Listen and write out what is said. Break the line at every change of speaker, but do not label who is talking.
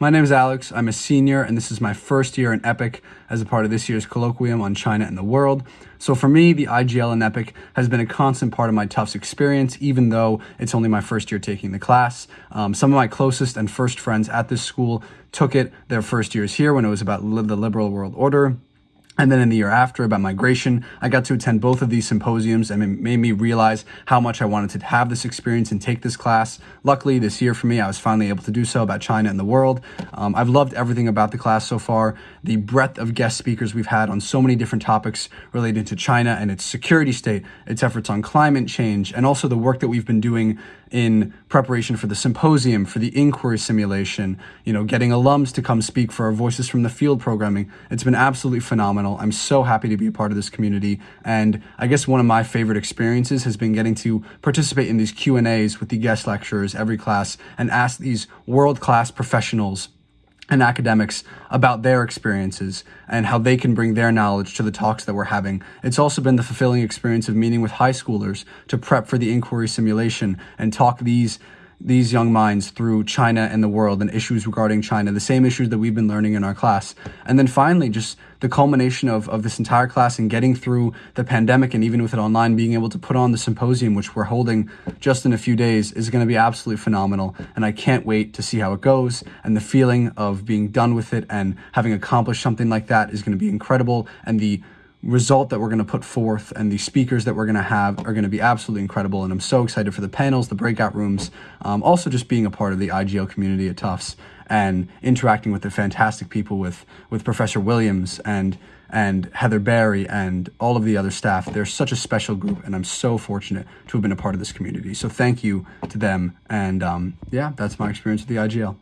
My name is Alex. I'm a senior, and this is my first year in EPIIC as a part of this year's colloquium on China and the world. So for me, the IGL in EPIIC has been a constant part of my Tufts experience, even though it's only my first year taking the class. Um, some of my closest and first friends at this school took it their first years here when it was about the liberal world order. And then in the year after about migration, I got to attend both of these symposiums and it made me realize how much I wanted to have this experience and take this class. Luckily, this year for me, I was finally able to do so about China and the world. Um, I've loved everything about the class so far. The breadth of guest speakers we've had on so many different topics related to China and its security state, its efforts on climate change, and also the work that we've been doing in preparation for the symposium, for the inquiry simulation, you know, getting alums to come speak for our Voices from the Field programming. It's been absolutely phenomenal phenomenal. I'm so happy to be a part of this community. And I guess one of my favorite experiences has been getting to participate in these Q&As with the guest lecturers every class and ask these world-class professionals and academics about their experiences and how they can bring their knowledge to the talks that we're having. It's also been the fulfilling experience of meeting with high schoolers to prep for the inquiry simulation and talk these these young minds through China and the world and issues regarding China, the same issues that we've been learning in our class. And then finally, just the culmination of, of this entire class and getting through the pandemic and even with it online, being able to put on the symposium, which we're holding just in a few days, is going to be absolutely phenomenal. And I can't wait to see how it goes. And the feeling of being done with it and having accomplished something like that is going to be incredible. And the result that we're going to put forth and the speakers that we're going to have are going to be absolutely incredible. And I'm so excited for the panels, the breakout rooms, um, also just being a part of the IGL community at Tufts and interacting with the fantastic people with, with Professor Williams and and Heather Barry and all of the other staff. They're such a special group, and I'm so fortunate to have been a part of this community. So thank you to them. And um, yeah, that's my experience with the IGL.